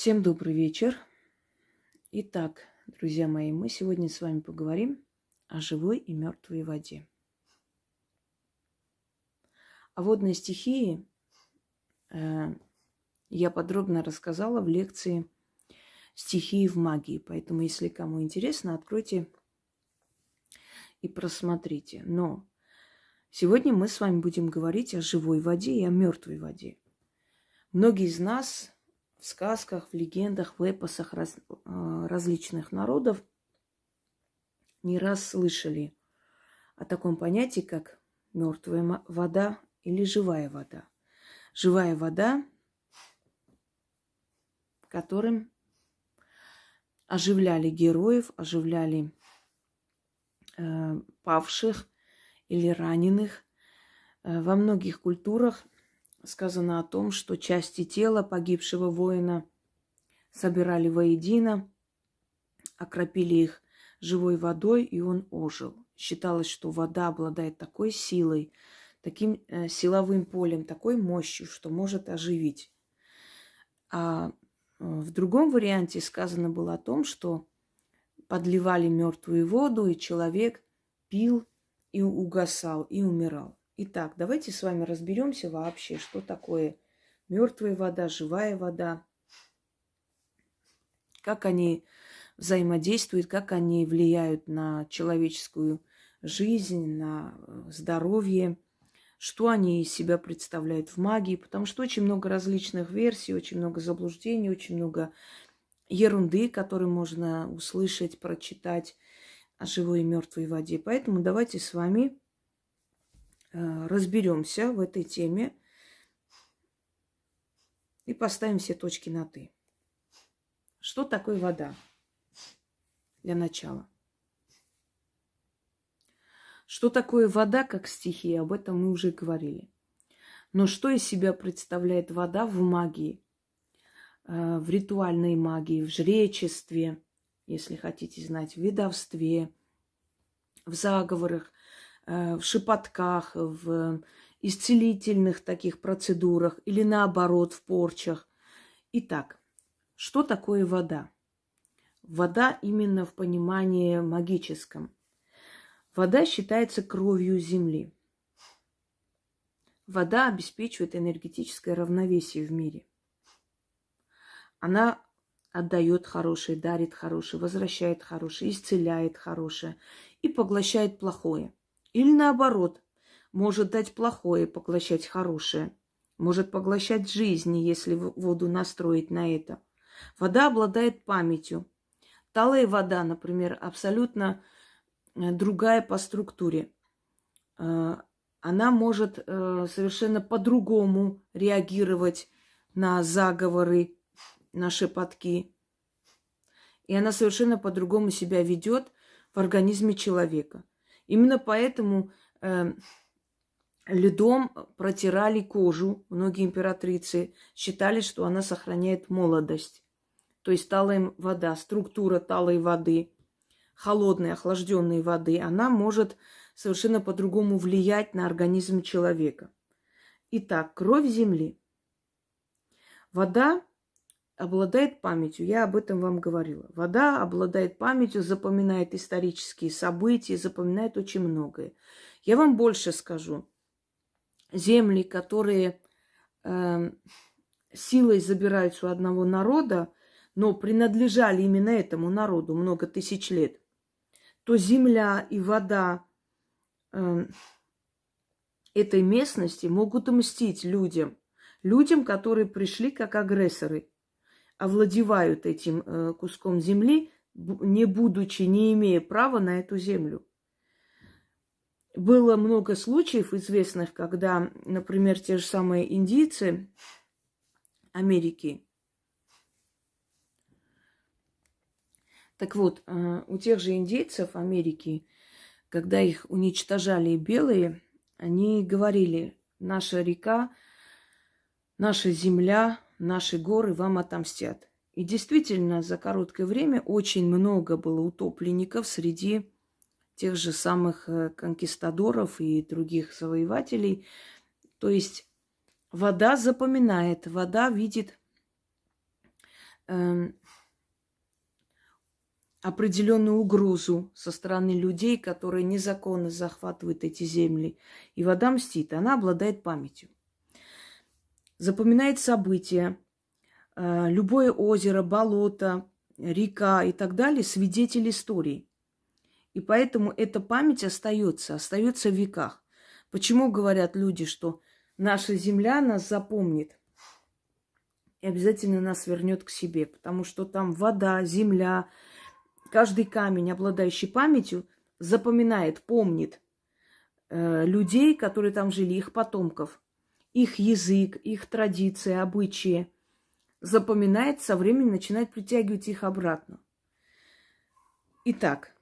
Всем добрый вечер. Итак, друзья мои, мы сегодня с вами поговорим о живой и мертвой воде. О водной стихии э, я подробно рассказала в лекции «Стихии в магии». Поэтому, если кому интересно, откройте и просмотрите. Но сегодня мы с вами будем говорить о живой воде и о мертвой воде. Многие из нас в сказках, в легендах, в эпосах раз, а, различных народов не раз слышали о таком понятии, как мертвая вода или живая вода. Живая вода, которым оживляли героев, оживляли э, павших или раненых. Э, во многих культурах сказано о том, что части тела погибшего воина собирали воедино, окропили их живой водой, и он ожил. Считалось, что вода обладает такой силой, таким э, силовым полем, такой мощью, что может оживить. А э, в другом варианте сказано было о том, что подливали мертвую воду, и человек пил и угасал, и умирал. Итак, давайте с вами разберемся вообще, что такое мертвая вода, живая вода, как они взаимодействуют, как они влияют на человеческую жизнь, на э, здоровье, что они из себя представляют в магии, потому что очень много различных версий, очень много заблуждений, очень много ерунды, которую можно услышать, прочитать о живой и мертвой воде. Поэтому давайте с вами разберемся в этой теме и поставим все точки на «ты». Что такое вода? Для начала. Что такое вода как стихия, об этом мы уже говорили. Но что из себя представляет вода в магии, э, в ритуальной магии, в жречестве, если хотите знать, в ведовстве, в заговорах, Э, в шепотках, в исцелительных таких процедурах или наоборот в порчах. Итак, что такое вода? Вода именно в понимании магическом. Вода считается кровью Земли. Вода обеспечивает энергетическое равновесие в мире. Она отдает хорошее, дарит хорошее, возвращает хорошее, исцеляет хорошее и поглощает плохое – или наоборот, может дать плохое, поглощать хорошее. Может поглощать жизни, если воду настроить на это. Вода обладает памятью. Талая вода, например, абсолютно э, другая по структуре. Э, она может э, совершенно по-другому реагировать на заговоры, на шепотки. И она совершенно по-другому себя ведет в организме человека. Именно поэтому э, льдом протирали кожу. Многие императрицы считали, что она сохраняет молодость. То есть талая вода, структура талой воды, холодной, охлажденной воды, она может совершенно по-другому влиять на организм человека. Итак, кровь Земли. Вода обладает памятью. Я об этом вам говорила. Вода обладает памятью, запоминает исторические события, запоминает очень многое. Я вам больше скажу. Земли, которые э, силой забираются у одного народа, но принадлежали именно этому народу много тысяч лет, то земля и вода э, этой местности могут мстить людям, людям, которые пришли как агрессоры овладевают этим э, куском земли, не будучи, не имея права на эту землю. Было много случаев известных, когда, например, те же самые индийцы Америки. Так вот, э, у тех же индейцев Америки, когда их уничтожали белые, они говорили, наша река, наша земля, наши горы вам отомстят. И действительно, за короткое время очень много было утопленников среди тех же самых э, конкистадоров и других завоевателей. То есть вода запоминает, вода видит э, определенную угрозу со стороны людей, которые незаконно захватывают эти земли. И вода мстит, она обладает памятью. Запоминает события, э, любое озеро, болото, река и так далее, свидетель истории. И поэтому эта память остается, остается в веках. Почему говорят люди, что наша земля нас запомнит и обязательно нас вернет к себе? Потому что там вода, земля, каждый камень, обладающий памятью, запоминает, помнит э, людей, которые там жили, их потомков, их язык, их традиции, обычаи. Запоминает, со временем начинает притягивать их обратно. Итак,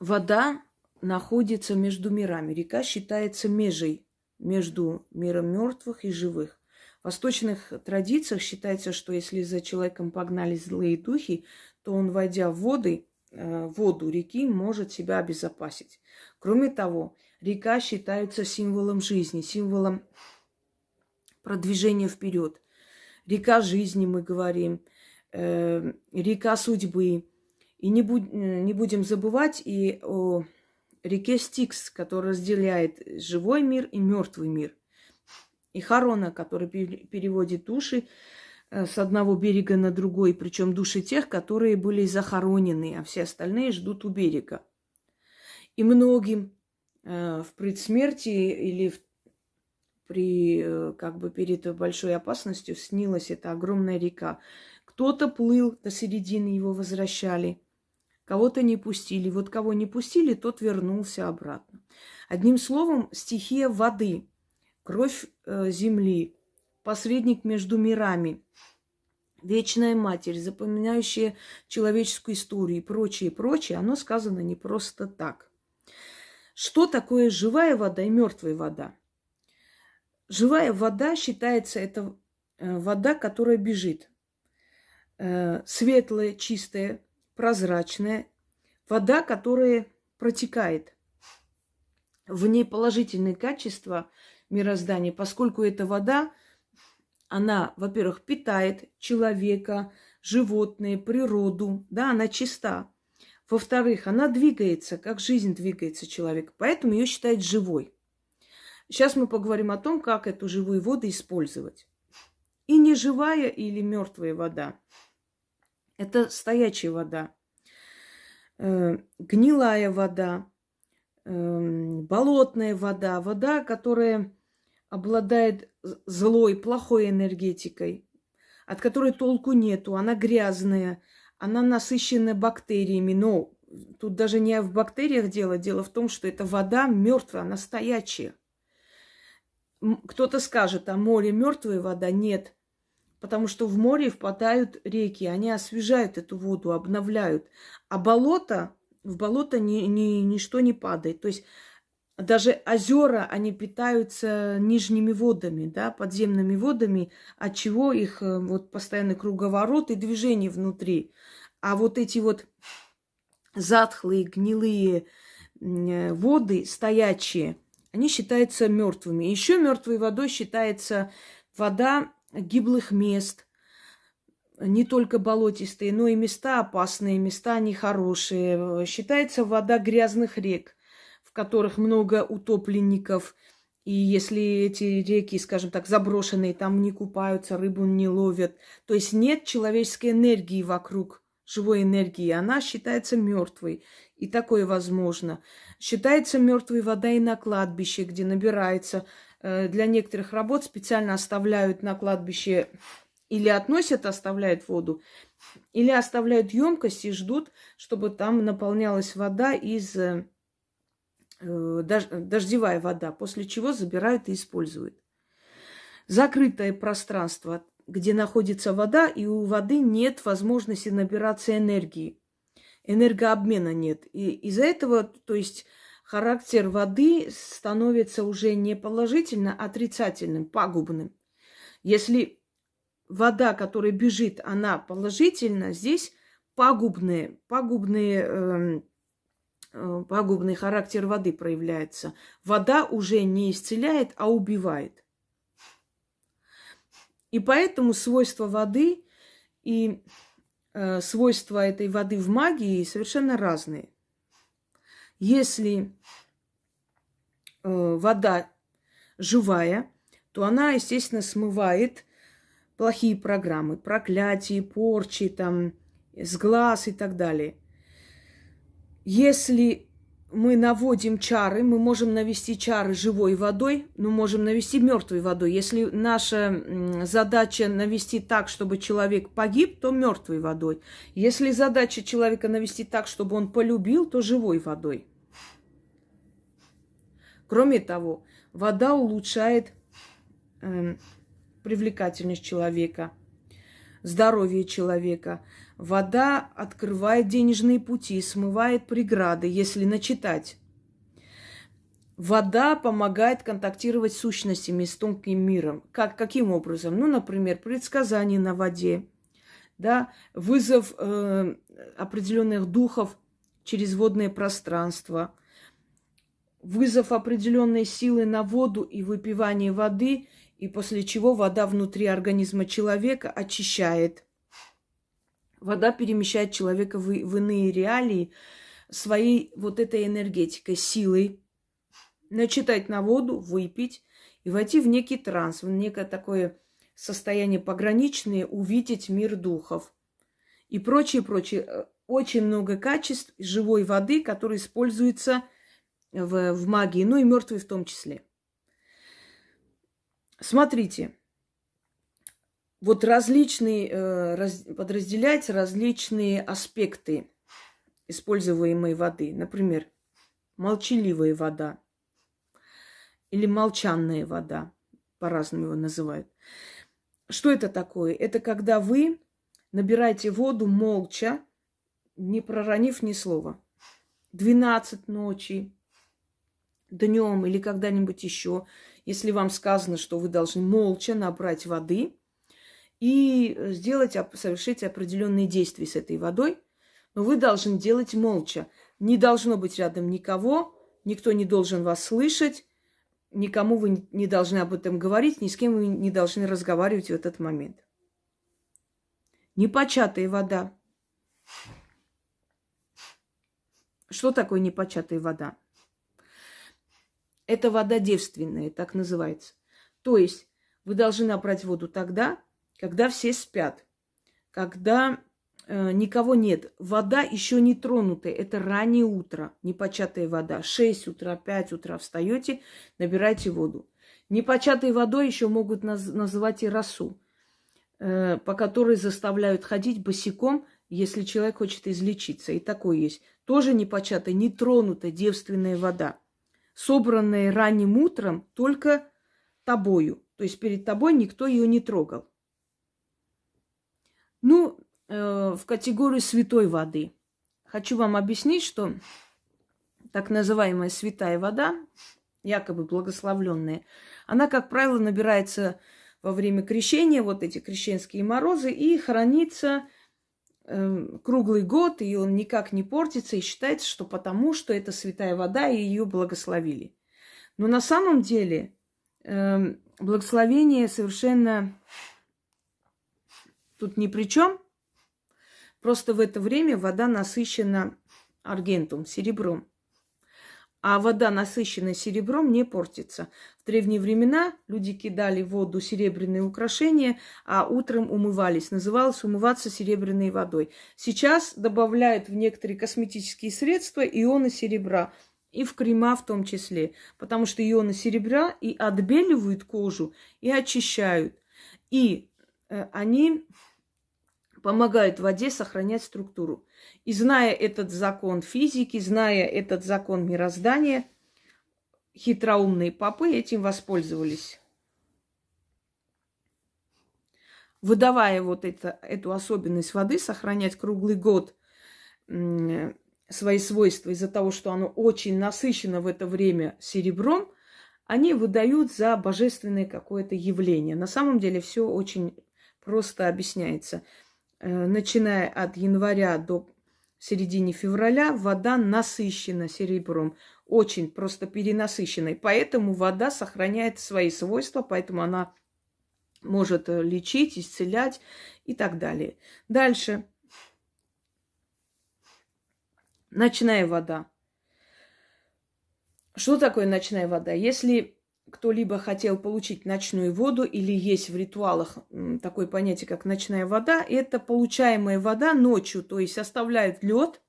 вода находится между мирами. Река считается межей между миром мертвых и живых. В восточных традициях считается, что если за человеком погнали злые духи, то он, войдя в воды, э, воду реки, может себя обезопасить. Кроме того, река считается символом жизни, символом продвижения вперед. Река жизни, мы говорим, э, река судьбы. И не, будь, не будем забывать и о реке Стикс, которая разделяет живой мир и мертвый мир. И Харона, который переводит души Э, с одного берега на другой, причем души тех, которые были захоронены, а все остальные ждут у берега. И многим э, в предсмертии или в, при, э, как бы перед большой опасностью снилась эта огромная река. Кто-то плыл до середины, его возвращали, кого-то не пустили. Вот кого не пустили, тот вернулся обратно. Одним словом, стихия воды, кровь э, земли, посредник между мирами, вечная матерь, запоминающая человеческую историю и прочее, прочее, оно сказано не просто так. Что такое живая вода и мертвая вода? Живая вода считается это э, вода, которая бежит. Э, светлая, чистая, прозрачная. Вода, которая протекает. В ней положительные качества мироздания, поскольку эта вода – она, во-первых, питает человека, животные, природу, да, она чиста. Во-вторых, она двигается, как жизнь двигается человек, поэтому ее считают живой. Сейчас мы поговорим о том, как эту живую воду использовать. И не живая или мертвая вода. Это стоячая вода, э, гнилая вода, э, болотная вода, вода, которая обладает злой, плохой энергетикой, от которой толку нету, она грязная, она насыщена бактериями, но тут даже не в бактериях дело, дело в том, что эта вода мертвая, она стоячая. Кто-то скажет, а море мертвая вода? Нет. Потому что в море впадают реки, они освежают эту воду, обновляют. А болото, в болото ни, ни, ничто не падает. То есть даже озера, они питаются нижними водами, да, подземными водами, от чего их э, вот постоянный круговорот и движение внутри. А вот эти вот затхлые, гнилые э, воды, стоячие, они считаются мертвыми. Еще мертвой водой считается вода гиблых мест, не только болотистые, но и места опасные, места нехорошие. Считается вода грязных рек которых много утопленников. И если эти реки, скажем так, заброшенные, там не купаются, рыбу не ловят, то есть нет человеческой энергии вокруг, живой энергии, она считается мертвой. И такое возможно. Считается мертвой вода и на кладбище, где набирается. Э, для некоторых работ специально оставляют на кладбище или относят, оставляют воду, или оставляют емкость и ждут, чтобы там наполнялась вода из э, дождевая вода, после чего забирают и используют. Закрытое пространство, где находится вода, и у воды нет возможности набираться энергии. Энергообмена нет. И из-за этого, то есть характер воды становится уже не положительно, а отрицательным, пагубным. Если вода, которая бежит, она положительна, здесь пагубные, пагубные э, Э, пагубный характер воды проявляется. Вода уже не исцеляет, а убивает. И поэтому свойства воды И э, свойства этой воды в магии совершенно разные. Если э, вода живая, то она, естественно, смывает плохие программы, проклятия, порчи, там, с глаз и так далее. Если мы наводим чары, мы можем навести чары живой водой, но можем навести мертвой водой. Если наша задача навести так, чтобы человек погиб, то мертвой водой. Если задача человека навести так, чтобы он полюбил, то живой водой. Кроме того, вода улучшает э, привлекательность человека, здоровье человека. Вода открывает денежные пути, смывает преграды, если начитать. Вода помогает контактировать с сущностями, с тонким миром. Как, каким образом? Ну, например, предсказание на воде, да, вызов э, определенных духов через водное пространство, вызов определенной силы на воду и выпивание воды – и после чего вода внутри организма человека очищает. Вода перемещает человека в, в иные реалии своей вот этой энергетикой, силой. Начитать на воду, выпить и войти в некий транс, в некое такое состояние пограничное, увидеть мир духов и прочее, прочее. Э, очень много качеств живой воды, которые используются в, в магии, ну и мертвой в том числе. Смотрите, вот различные, э, раз, подразделяются различные аспекты используемой воды. Например, молчаливая вода или молчанная вода, по-разному его называют. Что это такое? Это когда вы набираете воду молча, не проронив ни слова. 12 ночи, днем или когда-нибудь еще, если вам сказано, что вы должны молча набрать воды и сделать, совершить определенные действия с этой водой, но вы должны делать молча. Не должно быть рядом никого, никто не должен вас слышать, никому вы не должны об этом говорить, ни с кем вы не должны разговаривать в этот момент. Непочатая вода. Что такое непочатая вода? Это вода девственная, так называется. То есть вы должны набрать воду тогда, когда все спят, когда э, никого нет. Вода еще не тронутая, это раннее утро, непочатая вода. 6 утра, 5 утра встаете, набирайте воду. Непочатой водой еще могут наз- называть и росу, э, по которой заставляют ходить босиком, если человек хочет излечиться. И такое есть. Тоже непочатая, нетронутая девственная вода собранные ранним утром только тобою. То есть перед тобой никто ее не трогал. Ну, э, в категорию святой воды. Хочу вам объяснить, что так называемая святая вода, якобы благословленная, она, как правило, набирается во время крещения, вот эти крещенские морозы, и хранится Эм, круглый год, и он никак не портится, и считается, что потому, что это святая вода, и ее благословили. Но на самом деле э, благословение совершенно тут ни при чем. Просто в это время вода насыщена аргентум, серебром а вода, насыщенная серебром, не портится. В древние времена люди кидали в воду серебряные украшения, а утром умывались. Называлось умываться серебряной водой. Сейчас добавляют в некоторые косметические средства ионы серебра. И в крема в том числе. Потому что ионы серебра и отбеливают кожу, и очищают. И они помогают воде сохранять структуру. И зная этот закон физики, зная этот закон мироздания, хитроумные попы этим воспользовались. Выдавая вот это, эту особенность воды, сохранять круглый год свои свойства из-за того, что оно очень насыщено в это время серебром, они выдают за божественное какое-то явление. На самом деле все очень просто объясняется. Э, начиная от января до середины февраля, вода насыщена серебром, очень просто перенасыщенной. Поэтому вода сохраняет свои свойства, поэтому она может э, лечить, исцелять и так далее. Дальше. Ночная вода. Что такое ночная вода? Если кто-либо хотел получить ночную воду или есть в ритуалах такое понятие, как ночная вода, это получаемая вода ночью, то есть оставляют лед,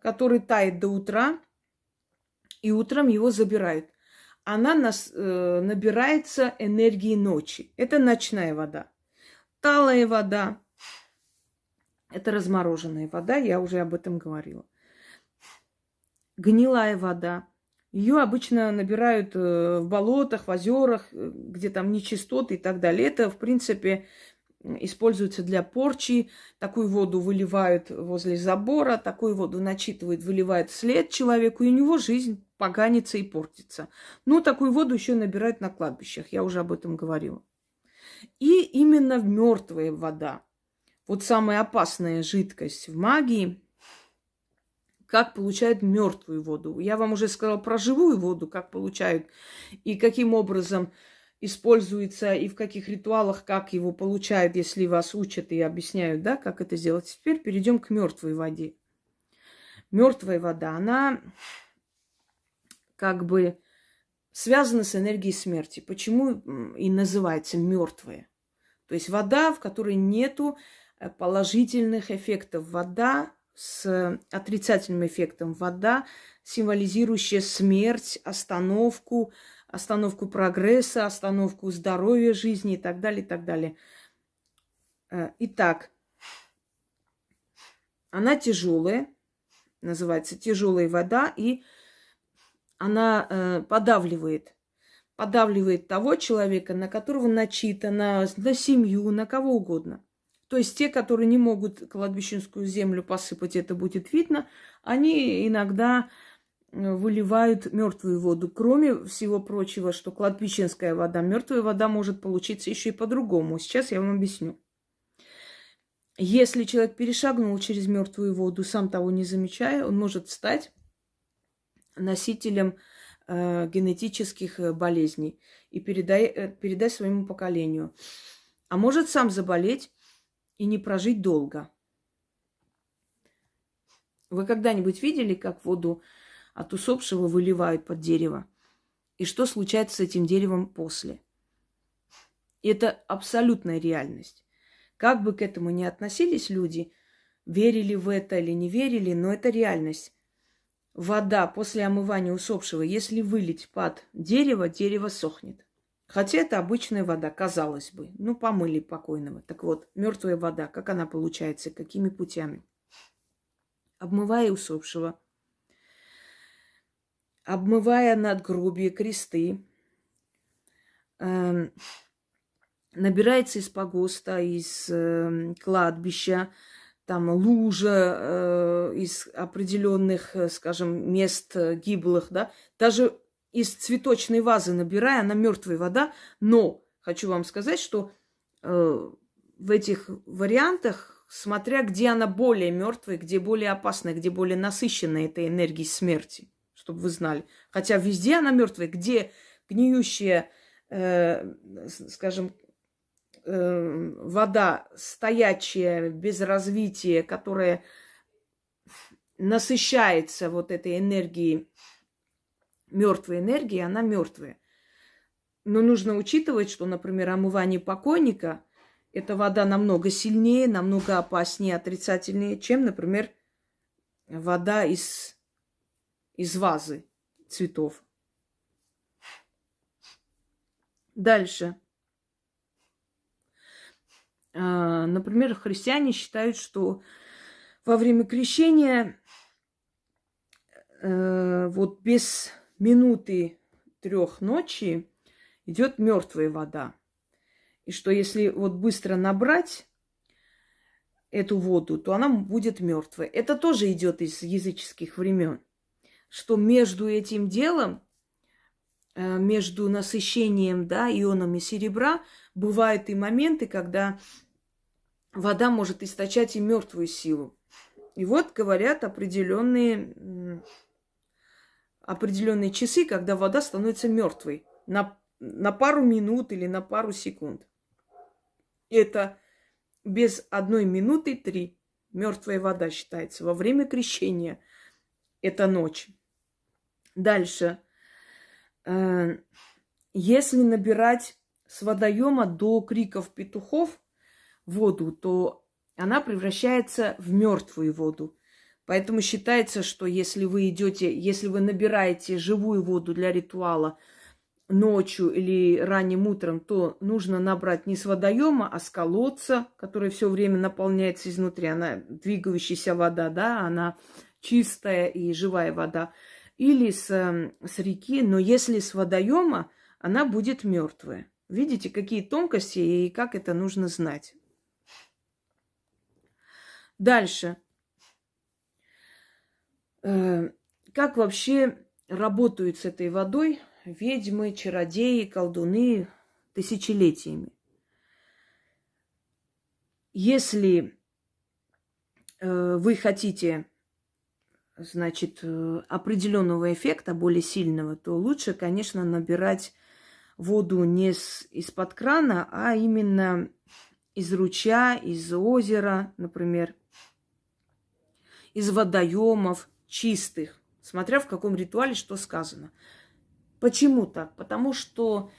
который тает до утра, и утром его забирают. Она нас, э, набирается энергии ночи. Это ночная вода. Талая вода – это размороженная вода, я уже об этом говорила. Гнилая вода – ее обычно набирают э, в болотах, в озерах, э, где там нечистоты и так далее. Это, в принципе, используется для порчи. Такую воду выливают возле забора, такую воду начитывают, выливают вслед человеку, и у него жизнь поганится и портится. Ну, такую воду еще набирают на кладбищах, я уже об этом говорила. И именно мертвая вода. Вот самая опасная жидкость в магии – как получают мертвую воду. Я вам уже сказала про живую воду, как получают и каким образом используется и в каких ритуалах, как его получают, если вас учат и объясняют, да, как это сделать. Теперь перейдем к мертвой воде. Мертвая вода, она как бы связана с энергией смерти. Почему и называется мертвая? То есть вода, в которой нету э, положительных эффектов. Вода, с отрицательным эффектом. Вода, символизирующая смерть, остановку, остановку прогресса, остановку здоровья жизни и так далее, и так далее. Э, итак, она тяжелая, называется тяжелая вода, и она э, подавливает, подавливает того человека, на которого начитано, на семью, на кого угодно. То есть те, которые не могут кладбищенскую землю посыпать, это будет видно, они иногда э, выливают мертвую воду. Кроме всего прочего, что кладбищенская вода, мертвая вода может получиться еще и по-другому. Сейчас я вам объясню. Если человек перешагнул через мертвую воду, сам того не замечая, он может стать носителем э, генетических э, болезней и передай, э, передать своему поколению. А может сам заболеть и не прожить долго. Вы когда-нибудь видели, как воду от усопшего выливают под дерево? И что случается с этим деревом после? Это абсолютная реальность. Как бы к этому ни относились люди, верили в это или не верили, но это реальность. Вода после омывания усопшего, если вылить под дерево, дерево сохнет. Хотя это обычная вода, казалось бы. Ну, помыли покойного. Так вот, мертвая вода, как она получается, какими путями? Обмывая усопшего, обмывая надгробие, кресты, э, набирается из погоста, из э, кладбища, там лужа э, из определенных, э, скажем, мест э, гиблых, да, даже из цветочной вазы набирая, она мертвая вода. Но хочу вам сказать, что э, в этих вариантах, смотря где она более мертвая, где более опасная, где более насыщенная этой энергией смерти, чтобы вы знали. Хотя везде она мертвая, где гниющая, э, скажем, э, вода стоячая, без развития, которая насыщается вот этой энергией мертвой энергии, она мертвая. Но нужно учитывать, что, например, омывание покойника – эта вода намного сильнее, намного опаснее, отрицательнее, чем, например, вода из, из вазы цветов. Дальше. А, например, христиане считают, что во время крещения э, вот без минуты трех ночи идет мертвая вода. И что если вот быстро набрать эту воду, то она будет мертвой. Это тоже идет из языческих времен. Что между этим делом, э, между насыщением да, ионами серебра, бывают и моменты, когда вода может источать и мертвую силу. И вот говорят определенные определенные часы, когда вода становится мертвой на, на пару минут или на пару секунд. Это без одной минуты три. Мертвая вода считается. Во время крещения это ночь. Дальше. Э, если набирать с водоема до криков петухов воду, то она превращается в мертвую воду. Поэтому считается, что если вы идете, если вы набираете живую воду для ритуала ночью или ранним утром, то нужно набрать не с водоема, а с колодца, который все время наполняется изнутри. Она двигающаяся вода, да, она чистая и живая вода. Или с, эм, с реки, но если с водоема, она будет мертвая. Видите, какие тонкости и как это нужно знать. Дальше. Э, как вообще работают с этой водой ведьмы, чародеи, колдуны тысячелетиями? Если э, вы хотите, значит, э, определенного эффекта, более сильного, то лучше, конечно, набирать воду не из-под крана, а именно из ручья, из озера, например, из водоемов чистых, смотря в каком ритуале что сказано. Почему так? Потому что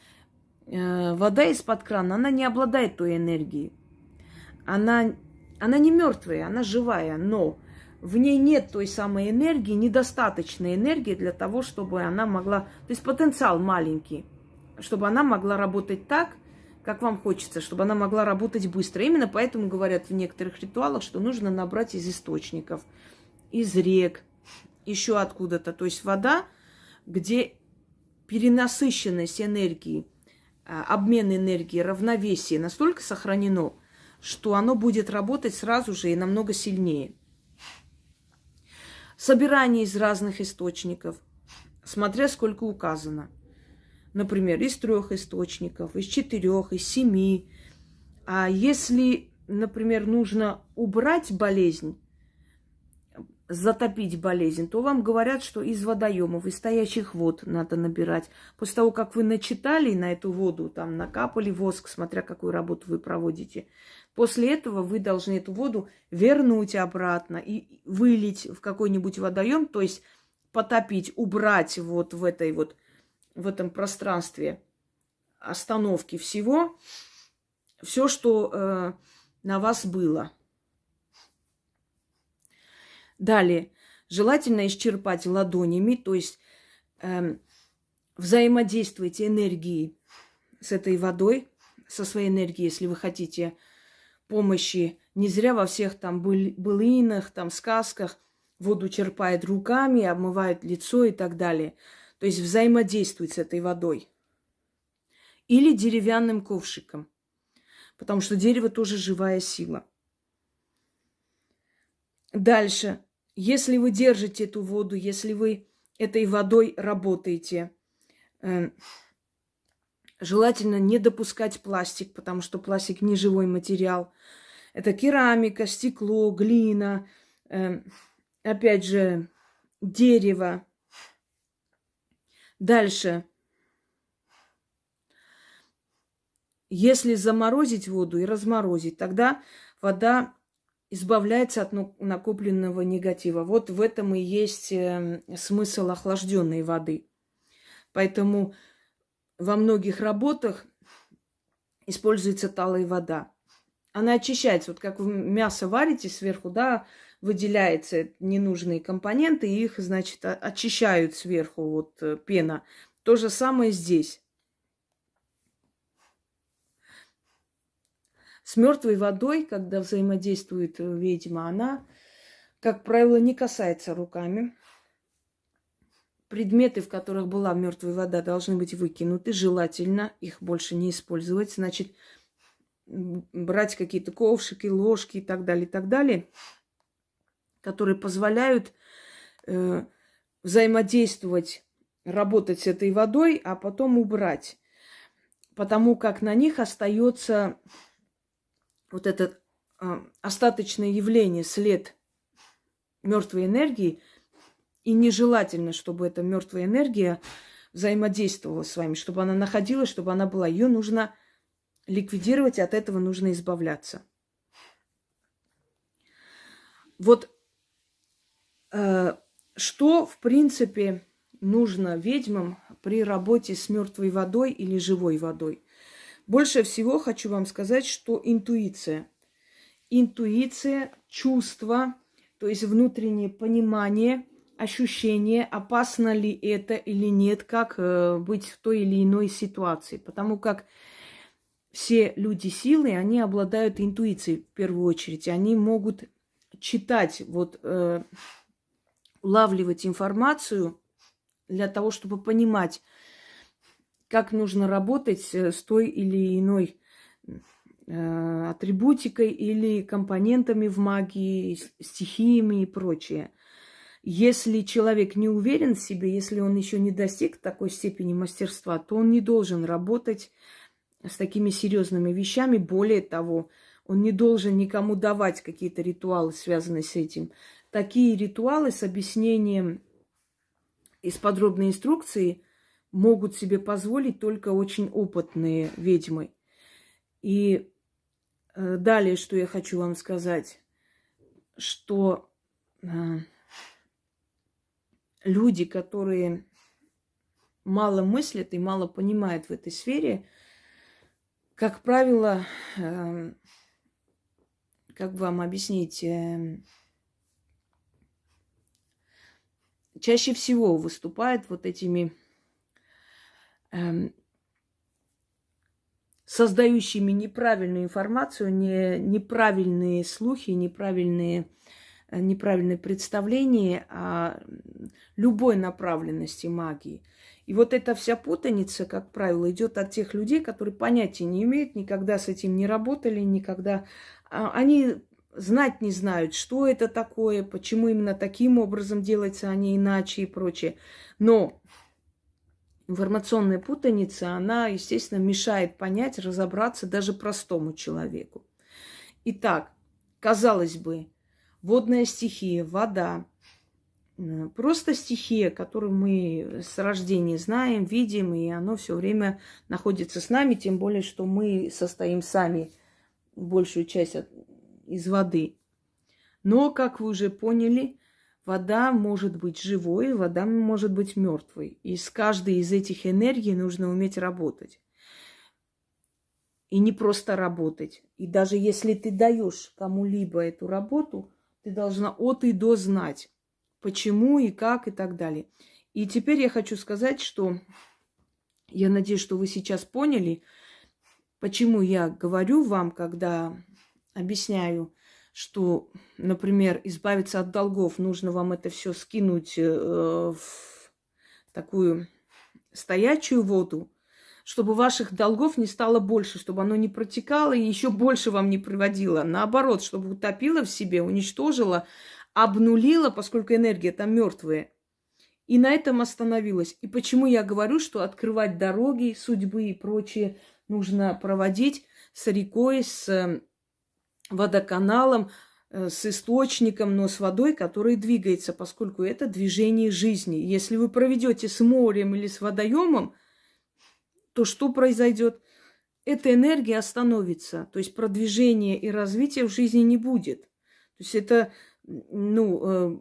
э, вода из-под крана, она не обладает той энергией. Она, она не мертвая, она живая, но в ней нет той самой энергии, недостаточной энергии для того, чтобы она могла... То есть потенциал маленький, чтобы она могла работать так, как вам хочется, чтобы она могла работать быстро. Именно поэтому говорят в некоторых ритуалах, что нужно набрать из источников, из рек, еще откуда-то. То есть вода, где перенасыщенность энергии, а, обмен энергии, равновесие настолько сохранено, что оно будет работать сразу же и намного сильнее. Собирание из разных источников, смотря сколько указано – например, из трех источников, из четырех, из семи. А если, например, нужно убрать болезнь, затопить болезнь, то вам говорят, что из водоемов, из стоящих вод надо набирать. После того, как вы начитали на эту воду, там накапали воск, смотря какую работу вы проводите, после этого вы должны эту воду вернуть обратно и вылить в какой-нибудь водоем, то есть потопить, убрать вот в этой вот в этом пространстве остановки всего, все, что э, на вас было. Далее, желательно исчерпать ладонями, то есть э, взаимодействуйте энергией с этой водой, со своей энергией, если вы хотите помощи. Не зря во всех там был, былинах, там сказках воду черпает руками, обмывает лицо и так далее то есть взаимодействовать с этой водой. Или деревянным ковшиком, потому что дерево тоже живая сила. Дальше, если вы держите эту воду, если вы этой водой работаете, э, желательно не допускать пластик, потому что пластик не живой материал. Это керамика, стекло, глина, э, опять же, дерево, Дальше. Если заморозить воду и разморозить, тогда вода избавляется от накопленного негатива. Вот в этом и есть эм, смысл охлажденной воды. Поэтому во многих работах используется талая вода. Она очищается. Вот как вы мясо варите сверху, да, выделяются ненужные компоненты, и их, значит, очищают сверху вот э, пена. То же самое здесь. С мертвой водой, когда взаимодействует э, ведьма, она, как правило, не касается руками. Предметы, в которых была мертвая вода, должны быть выкинуты. Желательно их больше не использовать. Значит, брать какие-то ковшики, ложки и так далее, и так далее которые позволяют э, взаимодействовать, работать с этой водой, а потом убрать. Потому как на них остается вот это э, остаточное явление, след мертвой энергии, и нежелательно, чтобы эта мертвая энергия взаимодействовала с вами, чтобы она находилась, чтобы она была. Ее нужно ликвидировать, от этого нужно избавляться. Вот э, что, в принципе, нужно ведьмам при работе с мертвой водой или живой водой? Больше всего хочу вам сказать, что интуиция. Интуиция, чувство, то есть внутреннее понимание, ощущение, опасно ли это или нет, как э, быть в той или иной ситуации. Потому как все люди силы, они обладают интуицией в первую очередь. Они могут читать, вот, э, улавливать информацию для того, чтобы понимать, как нужно работать э, с той или иной э, атрибутикой или компонентами в магии, стихиями и прочее. Если человек не уверен в себе, если он еще не достиг такой степени мастерства, то он не должен работать с такими серьезными вещами. Более того, он не должен никому давать какие-то ритуалы, связанные с этим. Такие ритуалы с объяснением из подробной инструкции могут себе позволить только очень опытные ведьмы. И э, далее, что я хочу вам сказать, что э, люди, которые мало мыслят и мало понимают в этой сфере, как правило, э, как вам объяснить, э, чаще всего выступает вот этими создающими неправильную информацию, не, неправильные слухи, неправильные, э, неправильные представления о любой направленности магии. И вот эта вся путаница, как правило, идет от тех людей, которые понятия не имеют, никогда с этим не работали, никогда а, они знать не знают, что это такое, почему именно таким образом делается, а не иначе и прочее. Но информационная путаница, она, естественно, мешает понять, разобраться даже простому человеку. Итак, казалось бы, водная стихия, вода, просто стихия, которую мы с рождения знаем, видим, и оно все время находится с нами, тем более, что мы состоим сами большую часть от, из воды. Но, как вы уже поняли, вода может быть живой, вода может быть мертвой. И с каждой из этих энергий нужно уметь работать. И не просто работать. И даже если ты даешь кому-либо эту работу, ты должна от и до знать, почему и как и так далее. И теперь я хочу сказать, что я надеюсь, что вы сейчас поняли, Почему я говорю вам, когда объясняю, что, например, избавиться от долгов, нужно вам это все скинуть э, в такую стоячую воду, чтобы ваших долгов не стало больше, чтобы оно не протекало и еще больше вам не приводило. Наоборот, чтобы утопило в себе, уничтожило, обнулило, поскольку энергия там мертвая. И на этом остановилась. И почему я говорю, что открывать дороги, судьбы и прочее нужно проводить с рекой, с эм, водоканалом, э, с источником, но с водой, который двигается, поскольку это движение жизни. Если вы проведете с морем или с водоемом, то что произойдет? Эта энергия остановится, то есть продвижения и развития в жизни не будет. То есть это, ну, э,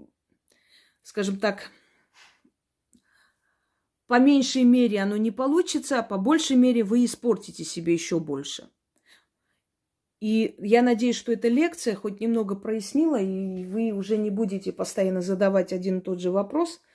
скажем так, по меньшей мере оно не получится, а по большей мере вы испортите себе еще больше. И я надеюсь, что эта лекция хоть немного прояснила, и вы уже не будете постоянно задавать один и тот же вопрос –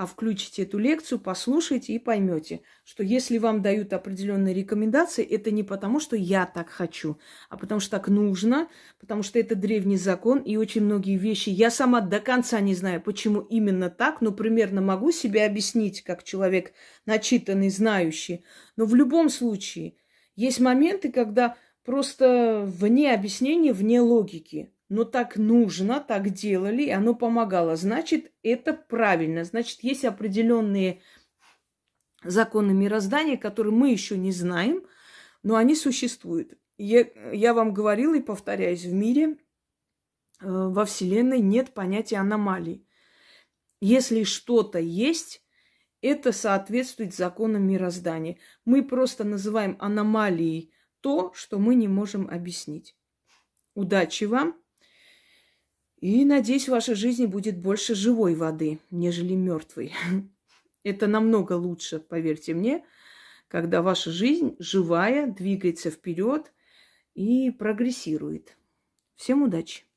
а включите эту лекцию, послушайте и поймете, что если вам дают определенные рекомендации, это не потому, что я так хочу, а потому что так нужно, потому что это древний закон, и очень многие вещи я сама до конца не знаю, почему именно так, но примерно могу себе объяснить, как человек начитанный, знающий. Но в любом случае есть моменты, когда просто вне объяснения, вне логики но так нужно, так делали, и оно помогало. Значит, это правильно. Значит, есть определенные законы мироздания, которые мы еще не знаем, но они существуют. Я, я вам говорила и повторяюсь, в мире, э, во Вселенной нет понятия аномалий. Если что-то есть, это соответствует законам мироздания. Мы просто называем аномалией то, что мы не можем объяснить. Удачи вам! И надеюсь, в вашей жизни будет больше живой воды, нежели мертвой. Это намного лучше, поверьте мне, когда ваша жизнь живая, двигается вперед и прогрессирует. Всем удачи!